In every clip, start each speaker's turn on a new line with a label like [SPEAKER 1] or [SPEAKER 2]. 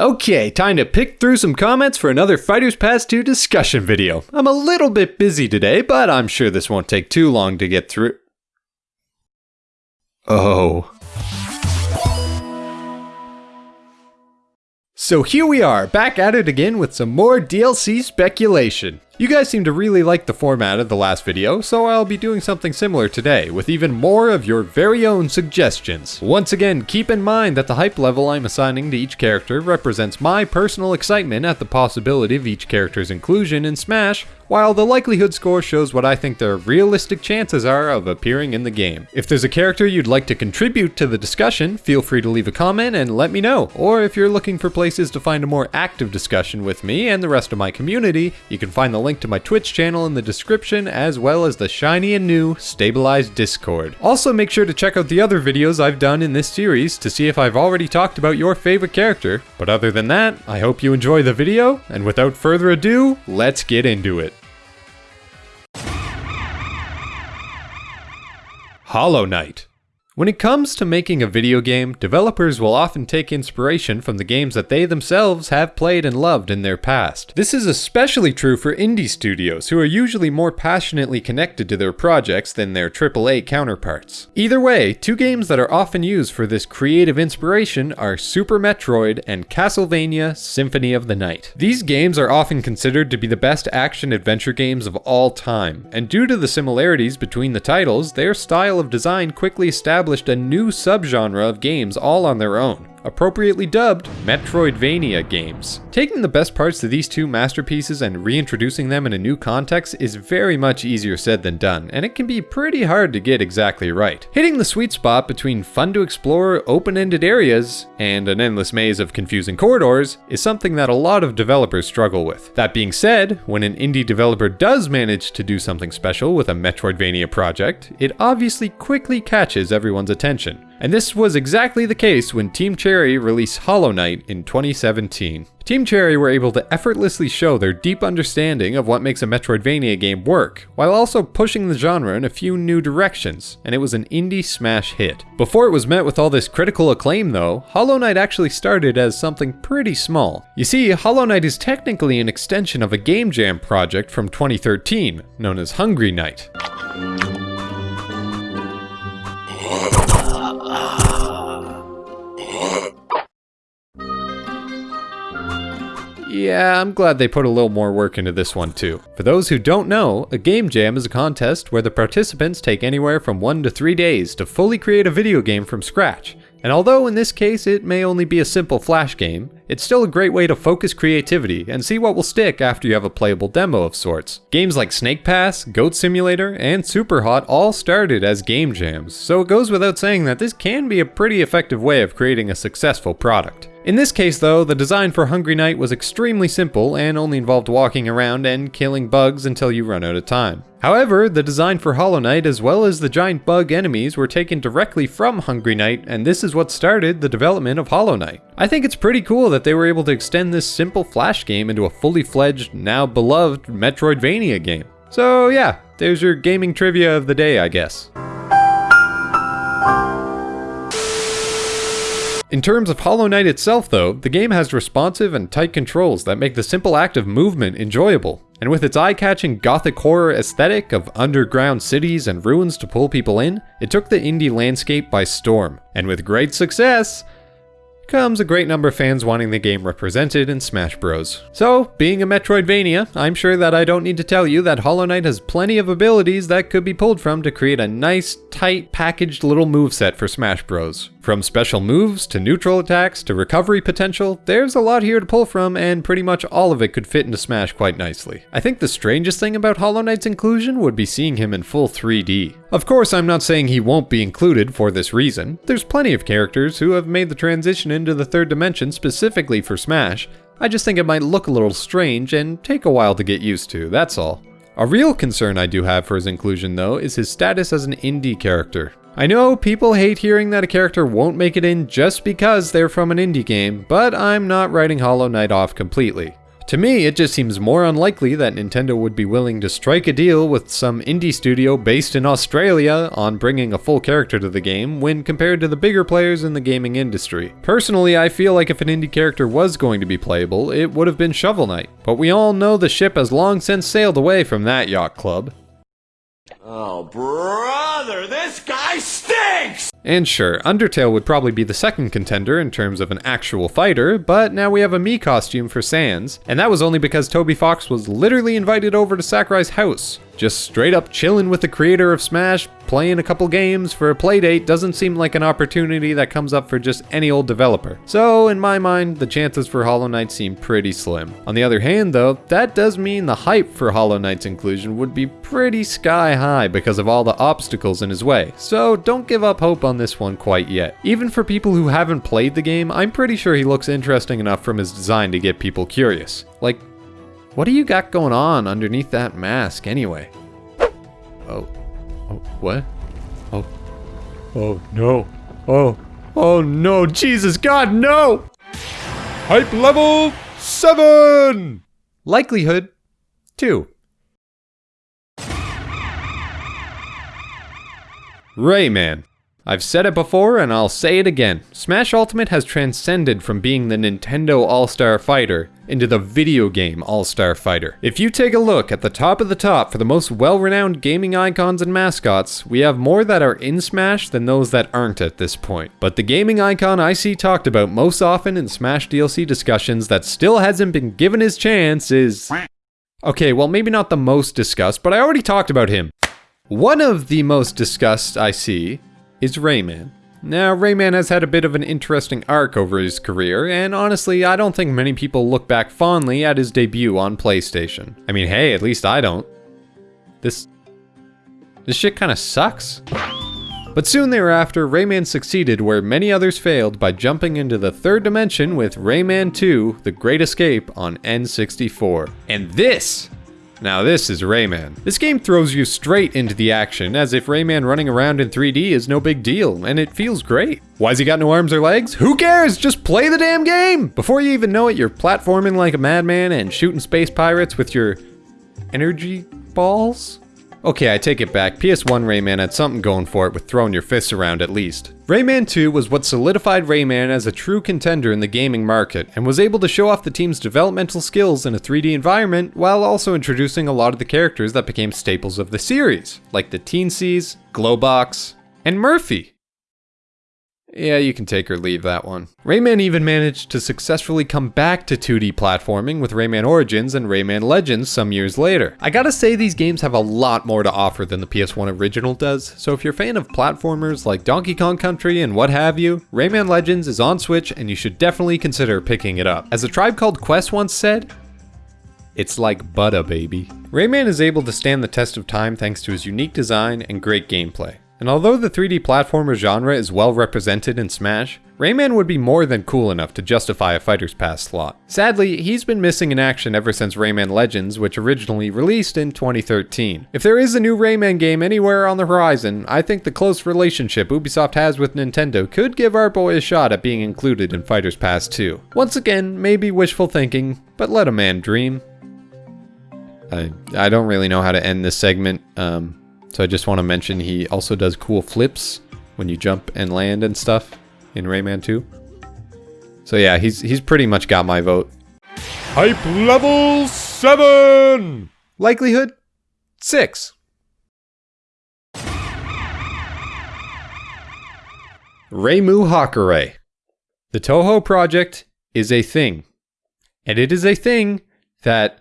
[SPEAKER 1] Okay, time to pick through some comments for another Fighters Pass 2 discussion video. I'm a little bit busy today, but I'm sure this won't take too long to get through. Oh. So here we are, back at it again with some more DLC speculation. You guys seem to really like the format of the last video, so I'll be doing something similar today, with even more of your very own suggestions. Once again, keep in mind that the hype level I'm assigning to each character represents my personal excitement at the possibility of each character's inclusion in Smash, while the likelihood score shows what I think their realistic chances are of appearing in the game. If there's a character you'd like to contribute to the discussion, feel free to leave a comment and let me know. Or if you're looking for places to find a more active discussion with me and the rest of my community, you can find the link to my Twitch channel in the description as well as the shiny and new stabilized Discord. Also make sure to check out the other videos I've done in this series to see if I've already talked about your favorite character. But other than that, I hope you enjoy the video, and without further ado, let's get into it. Hollow Knight. When it comes to making a video game, developers will often take inspiration from the games that they themselves have played and loved in their past. This is especially true for indie studios, who are usually more passionately connected to their projects than their AAA counterparts. Either way, two games that are often used for this creative inspiration are Super Metroid and Castlevania Symphony of the Night. These games are often considered to be the best action-adventure games of all time, and due to the similarities between the titles, their style of design quickly established established a new subgenre of games all on their own appropriately dubbed Metroidvania games. Taking the best parts of these two masterpieces and reintroducing them in a new context is very much easier said than done, and it can be pretty hard to get exactly right. Hitting the sweet spot between fun to explore open-ended areas and an endless maze of confusing corridors is something that a lot of developers struggle with. That being said, when an indie developer does manage to do something special with a Metroidvania project, it obviously quickly catches everyone's attention. And this was exactly the case when Team Cherry released Hollow Knight in 2017. Team Cherry were able to effortlessly show their deep understanding of what makes a Metroidvania game work, while also pushing the genre in a few new directions, and it was an indie smash hit. Before it was met with all this critical acclaim though, Hollow Knight actually started as something pretty small. You see, Hollow Knight is technically an extension of a Game Jam project from 2013, known as Hungry Knight. Yeah, I'm glad they put a little more work into this one too. For those who don't know, a game jam is a contest where the participants take anywhere from one to three days to fully create a video game from scratch. And although in this case it may only be a simple flash game, it's still a great way to focus creativity and see what will stick after you have a playable demo of sorts. Games like Snake Pass, Goat Simulator, and Superhot all started as game jams, so it goes without saying that this can be a pretty effective way of creating a successful product. In this case though, the design for Hungry Knight was extremely simple and only involved walking around and killing bugs until you run out of time. However, the design for Hollow Knight as well as the giant bug enemies were taken directly from Hungry Knight and this is what started the development of Hollow Knight. I think it's pretty cool that they were able to extend this simple flash game into a fully fledged, now beloved Metroidvania game. So yeah, there's your gaming trivia of the day I guess. In terms of Hollow Knight itself though, the game has responsive and tight controls that make the simple act of movement enjoyable. And with its eye-catching gothic horror aesthetic of underground cities and ruins to pull people in, it took the indie landscape by storm. And with great success, comes a great number of fans wanting the game represented in Smash Bros. So, being a Metroidvania, I'm sure that I don't need to tell you that Hollow Knight has plenty of abilities that could be pulled from to create a nice, tight, packaged little moveset for Smash Bros. From special moves, to neutral attacks, to recovery potential, there's a lot here to pull from and pretty much all of it could fit into Smash quite nicely. I think the strangest thing about Hollow Knight's inclusion would be seeing him in full 3D. Of course, I'm not saying he won't be included for this reason. There's plenty of characters who have made the transition into the third dimension specifically for Smash. I just think it might look a little strange and take a while to get used to, that's all. A real concern I do have for his inclusion though is his status as an indie character. I know people hate hearing that a character won't make it in just because they're from an indie game, but I'm not writing Hollow Knight off completely. To me, it just seems more unlikely that Nintendo would be willing to strike a deal with some indie studio based in Australia on bringing a full character to the game when compared to the bigger players in the gaming industry. Personally, I feel like if an indie character was going to be playable, it would have been Shovel Knight. But we all know the ship has long since sailed away from that yacht club.
[SPEAKER 2] Oh, brother, this guy stinks!
[SPEAKER 1] And sure, Undertale would probably be the second contender in terms of an actual fighter, but now we have a Mii costume for Sans, and that was only because Toby Fox was literally invited over to Sakurai's house. Just straight up chilling with the creator of Smash, playing a couple games for a playdate doesn't seem like an opportunity that comes up for just any old developer. So, in my mind, the chances for Hollow Knight seem pretty slim. On the other hand, though, that does mean the hype for Hollow Knight's inclusion would be pretty sky high because of all the obstacles in his way, so don't give up hope on this one quite yet. Even for people who haven't played the game, I'm pretty sure he looks interesting enough from his design to get people curious. Like, what do you got going on underneath that mask anyway? Oh. Oh, what? Oh. Oh, no. Oh. Oh, no. Jesus God, no!
[SPEAKER 3] Hype level 7!
[SPEAKER 1] Likelihood 2. Rayman. I've said it before and I'll say it again. Smash Ultimate has transcended from being the Nintendo All-Star Fighter into the video game All-Star Fighter. If you take a look at the top of the top for the most well-renowned gaming icons and mascots, we have more that are in Smash than those that aren't at this point. But the gaming icon I see talked about most often in Smash DLC discussions that still hasn't been given his chance is... Okay, well maybe not the most discussed, but I already talked about him. One of the most discussed I see is Rayman. Now, Rayman has had a bit of an interesting arc over his career, and honestly, I don't think many people look back fondly at his debut on PlayStation. I mean, hey, at least I don't. This... This shit kinda sucks. But soon thereafter, Rayman succeeded where many others failed by jumping into the third dimension with Rayman 2, The Great Escape on N64. And this now this is Rayman. This game throws you straight into the action, as if Rayman running around in 3D is no big deal, and it feels great. Why's he got no arms or legs? Who cares? Just play the damn game! Before you even know it, you're platforming like a madman and shooting space pirates with your energy balls? Okay, I take it back. PS1 Rayman had something going for it with throwing your fists around at least. Rayman 2 was what solidified Rayman as a true contender in the gaming market, and was able to show off the team's developmental skills in a 3D environment while also introducing a lot of the characters that became staples of the series, like the Teensies, Globox, and Murphy. Yeah, you can take or leave that one. Rayman even managed to successfully come back to 2D platforming with Rayman Origins and Rayman Legends some years later. I gotta say these games have a lot more to offer than the PS1 original does, so if you're a fan of platformers like Donkey Kong Country and what have you, Rayman Legends is on Switch and you should definitely consider picking it up. As a tribe called Quest once said, it's like butter, baby. Rayman is able to stand the test of time thanks to his unique design and great gameplay. And although the 3D platformer genre is well represented in Smash, Rayman would be more than cool enough to justify a Fighter's Pass slot. Sadly, he's been missing in action ever since Rayman Legends, which originally released in 2013. If there is a new Rayman game anywhere on the horizon, I think the close relationship Ubisoft has with Nintendo could give our boy a shot at being included in Fighter's Pass 2. Once again, maybe wishful thinking, but let a man dream. I, I don't really know how to end this segment. Um, so I just want to mention he also does cool flips when you jump and land and stuff in Rayman 2. So yeah, he's he's pretty much got my vote.
[SPEAKER 3] Hype level 7!
[SPEAKER 1] Likelihood 6. Reimu Hakurei. The Touhou project is a thing. And it is a thing that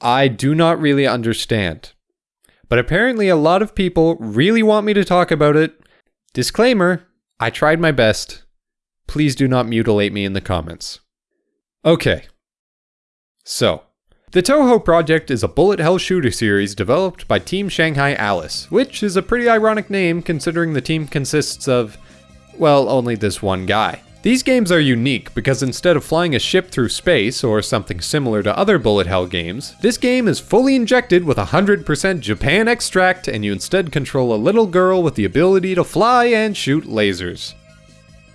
[SPEAKER 1] I do not really understand. But apparently, a lot of people really want me to talk about it. Disclaimer I tried my best. Please do not mutilate me in the comments. Okay. So, the Touhou Project is a bullet hell shooter series developed by Team Shanghai Alice, which is a pretty ironic name considering the team consists of, well, only this one guy. These games are unique because instead of flying a ship through space or something similar to other bullet hell games, this game is fully injected with 100% Japan extract and you instead control a little girl with the ability to fly and shoot lasers.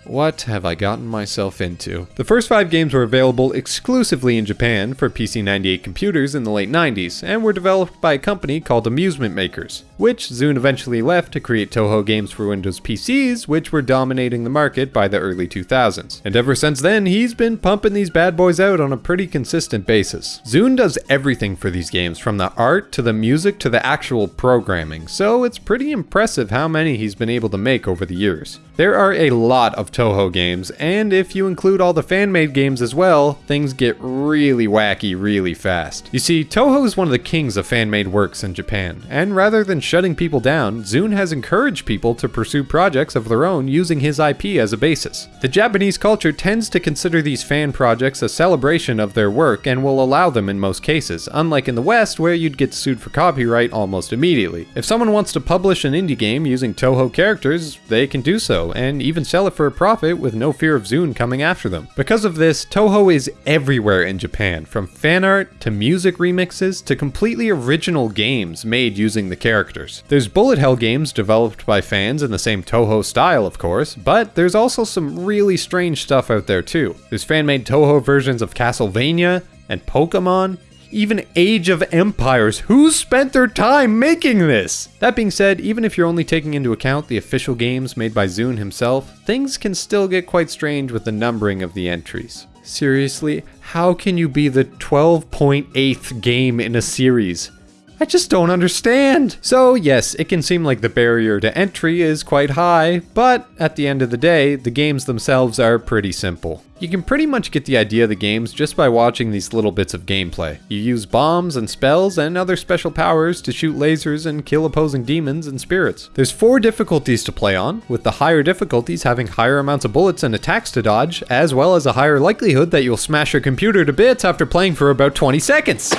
[SPEAKER 1] What have I gotten myself into? The first five games were available exclusively in Japan for PC 98 computers in the late 90s, and were developed by a company called Amusement Makers, which ZUN eventually left to create Touhou games for Windows PCs, which were dominating the market by the early 2000s. And ever since then, he's been pumping these bad boys out on a pretty consistent basis. ZUN does everything for these games, from the art to the music to the actual programming, so it's pretty impressive how many he's been able to make over the years. There are a lot of Touhou games, and if you include all the fan-made games as well, things get really wacky really fast. You see, Touhou is one of the kings of fan-made works in Japan, and rather than shutting people down, ZUN has encouraged people to pursue projects of their own using his IP as a basis. The Japanese culture tends to consider these fan projects a celebration of their work and will allow them in most cases, unlike in the West where you'd get sued for copyright almost immediately. If someone wants to publish an indie game using Touhou characters, they can do so, and even sell it for a profit with no fear of ZUN coming after them. Because of this, Touhou is everywhere in Japan, from fan art to music remixes to completely original games made using the characters. There's bullet hell games developed by fans in the same Touhou style, of course, but there's also some really strange stuff out there too. There's fan-made Touhou versions of Castlevania and Pokemon, even Age of Empires. Who spent their time making this? That being said, even if you're only taking into account the official games made by ZUN himself, things can still get quite strange with the numbering of the entries. Seriously, how can you be the 12.8th game in a series? I just don't understand. So yes, it can seem like the barrier to entry is quite high, but at the end of the day, the games themselves are pretty simple. You can pretty much get the idea of the games just by watching these little bits of gameplay. You use bombs and spells and other special powers to shoot lasers and kill opposing demons and spirits. There's four difficulties to play on, with the higher difficulties having higher amounts of bullets and attacks to dodge, as well as a higher likelihood that you'll smash your computer to bits after playing for about 20 seconds.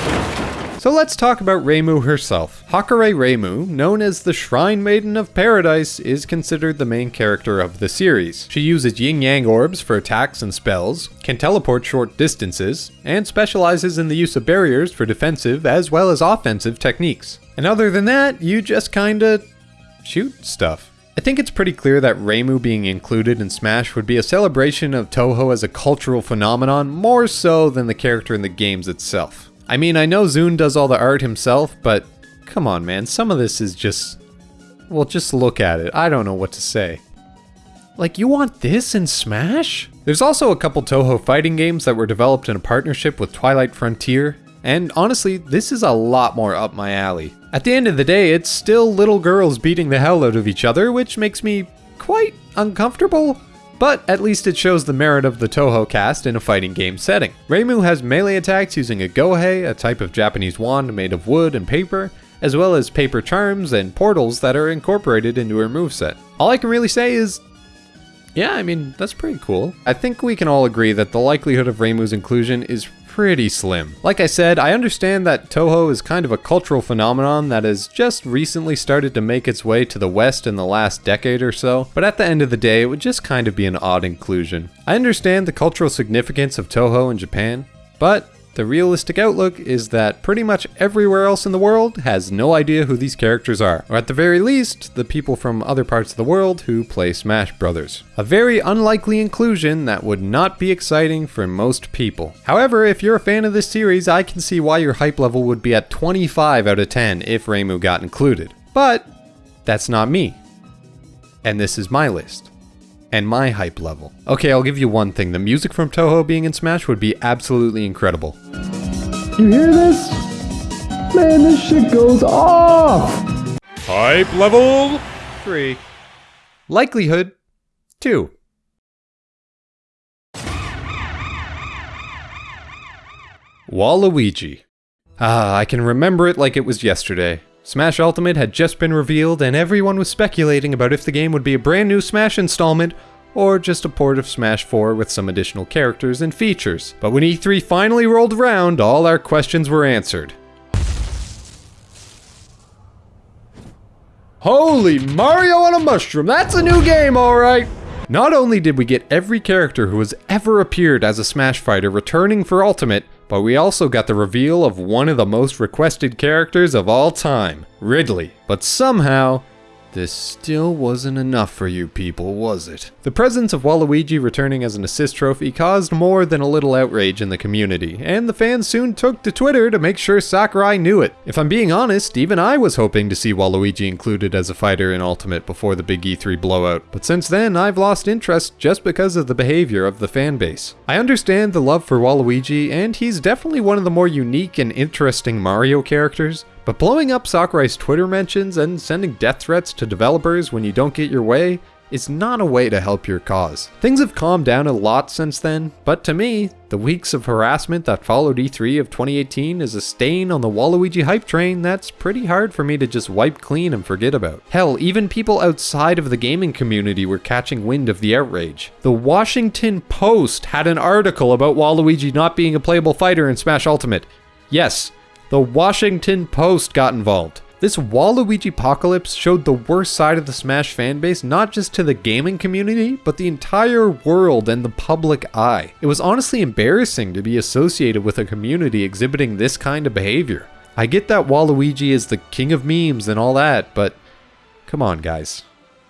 [SPEAKER 1] So let's talk about Reimu herself. Hakurei Reimu, known as the Shrine Maiden of Paradise, is considered the main character of the series. She uses yin yang orbs for attacks and spells, can teleport short distances, and specializes in the use of barriers for defensive as well as offensive techniques. And other than that, you just kinda shoot stuff. I think it's pretty clear that Reimu being included in Smash would be a celebration of Touhou as a cultural phenomenon more so than the character in the games itself. I mean, I know ZUN does all the art himself, but come on, man, some of this is just. Well, just look at it. I don't know what to say. Like, you want this in Smash? There's also a couple Touhou fighting games that were developed in a partnership with Twilight Frontier, and honestly, this is a lot more up my alley. At the end of the day, it's still little girls beating the hell out of each other, which makes me quite uncomfortable. But at least it shows the merit of the Touhou cast in a fighting game setting. Reimu has melee attacks using a gohei, a type of Japanese wand made of wood and paper, as well as paper charms and portals that are incorporated into her moveset. All I can really say is yeah, I mean, that's pretty cool. I think we can all agree that the likelihood of Reimu's inclusion is pretty slim. Like I said, I understand that Touhou is kind of a cultural phenomenon that has just recently started to make its way to the West in the last decade or so, but at the end of the day, it would just kind of be an odd inclusion. I understand the cultural significance of Touhou in Japan, but the realistic outlook is that pretty much everywhere else in the world has no idea who these characters are, or at the very least, the people from other parts of the world who play Smash Brothers. A very unlikely inclusion that would not be exciting for most people. However, if you're a fan of this series, I can see why your hype level would be at 25 out of 10 if Reimu got included. But that's not me. And this is my list and my hype level. Okay, I'll give you one thing. The music from Touhou being in Smash would be absolutely incredible.
[SPEAKER 4] You hear this? Man, this shit goes off!
[SPEAKER 3] Hype level
[SPEAKER 1] 3. Likelihood 2. Waluigi. Ah, I can remember it like it was yesterday. Smash Ultimate had just been revealed, and everyone was speculating about if the game would be a brand new Smash installment or just a port of Smash 4 with some additional characters and features. But when E3 finally rolled around, all our questions were answered. Holy Mario on a mushroom, that's a new game, alright! Not only did we get every character who has ever appeared as a Smash fighter returning for Ultimate, but we also got the reveal of one of the most requested characters of all time, Ridley. But somehow, This still wasn't enough for you people, was it? The presence of Waluigi returning as an assist trophy caused more than a little outrage in the community, and the fans soon took to Twitter to make sure Sakurai knew it. If I'm being honest, even I was hoping to see Waluigi included as a fighter in Ultimate before the big E3 blowout, but since then I've lost interest just because of the behavior of the fanbase. I understand the love for Waluigi, and he's definitely one of the more unique and interesting Mario characters, but blowing up Sakurai's Twitter mentions and sending death threats to developers when you don't get your way is not a way to help your cause. Things have calmed down a lot since then, but to me, the weeks of harassment that followed E3 of 2018 is a stain on the Waluigi hype train that's pretty hard for me to just wipe clean and forget about. Hell, even people outside of the gaming community were catching wind of the outrage. The Washington Post had an article about Waluigi not being a playable fighter in Smash Ultimate. Yes, the Washington Post got involved. This Waluigi apocalypse showed the worst side of the Smash fanbase not just to the gaming community, but the entire world and the public eye. It was honestly embarrassing to be associated with a community exhibiting this kind of behavior. I get that Waluigi is the king of memes and all that, but come on guys.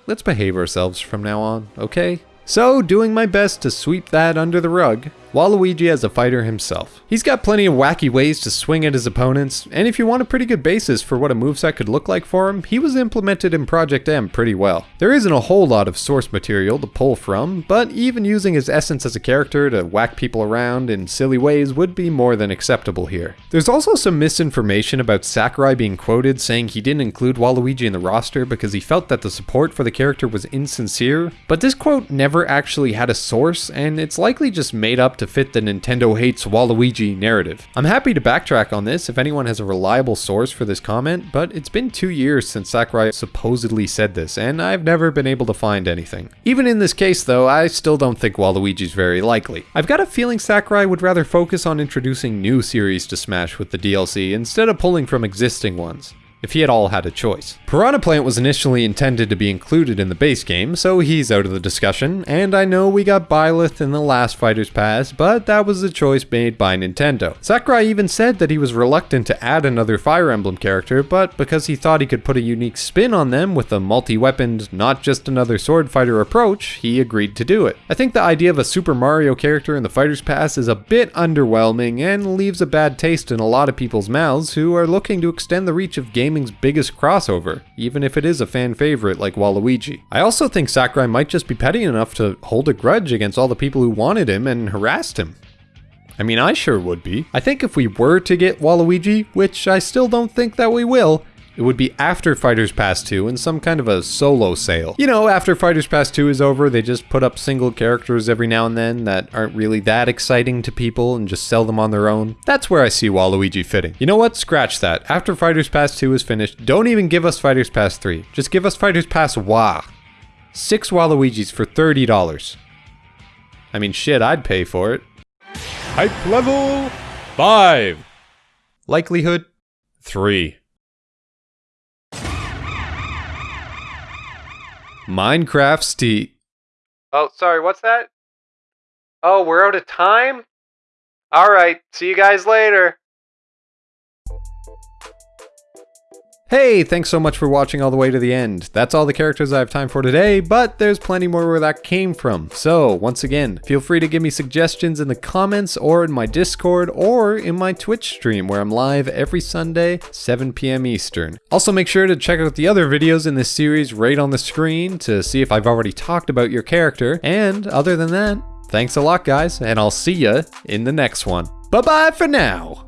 [SPEAKER 1] Let's behave ourselves from now on, okay? So, doing my best to sweep that under the rug, Waluigi as a fighter himself. He's got plenty of wacky ways to swing at his opponents, and if you want a pretty good basis for what a moveset could look like for him, he was implemented in Project M pretty well. There isn't a whole lot of source material to pull from, but even using his essence as a character to whack people around in silly ways would be more than acceptable here. There's also some misinformation about Sakurai being quoted saying he didn't include Waluigi in the roster because he felt that the support for the character was insincere, but this quote never actually had a source, and it's likely just made up to fit the Nintendo hates Waluigi narrative. I'm happy to backtrack on this if anyone has a reliable source for this comment, but it's been two years since Sakurai supposedly said this, and I've never been able to find anything. Even in this case though, I still don't think Waluigi's very likely. I've got a feeling Sakurai would rather focus on introducing new series to Smash with the DLC instead of pulling from existing ones if he had all had a choice. Piranha Plant was initially intended to be included in the base game, so he's out of the discussion, and I know we got Byleth in the last Fighters Pass, but that was a choice made by Nintendo. Sakurai even said that he was reluctant to add another Fire Emblem character, but because he thought he could put a unique spin on them with a multi-weaponed, not just another sword fighter approach, he agreed to do it. I think the idea of a Super Mario character in the Fighters Pass is a bit underwhelming and leaves a bad taste in a lot of people's mouths who are looking to extend the reach of games gaming's biggest crossover, even if it is a fan favorite like Waluigi. I also think Sakurai might just be petty enough to hold a grudge against all the people who wanted him and harassed him. I mean, I sure would be. I think if we were to get Waluigi, which I still don't think that we will, it would be after Fighters Pass 2 in some kind of a solo sale. You know, after Fighters Pass 2 is over, they just put up single characters every now and then that aren't really that exciting to people and just sell them on their own. That's where I see Waluigi fitting. You know what? Scratch that. After Fighters Pass 2 is finished, don't even give us Fighters Pass 3. Just give us Fighters Pass Wah. Six Waluigis for $30. I mean, shit, I'd pay for it.
[SPEAKER 3] Hype level 5.
[SPEAKER 1] Likelihood 3. Minecraft Steve. Oh, sorry, what's that? Oh, we're out of time? Alright, see you guys later. Hey, thanks so much for watching all the way to the end. That's all the characters I have time for today, but there's plenty more where that came from. So, once again, feel free to give me suggestions in the comments or in my Discord or in my Twitch stream where I'm live every Sunday, 7 p.m. Eastern. Also, make sure to check out the other videos in this series right on the screen to see if I've already talked about your character. And other than that, thanks a lot guys, and I'll see ya in the next one. Bye bye for now!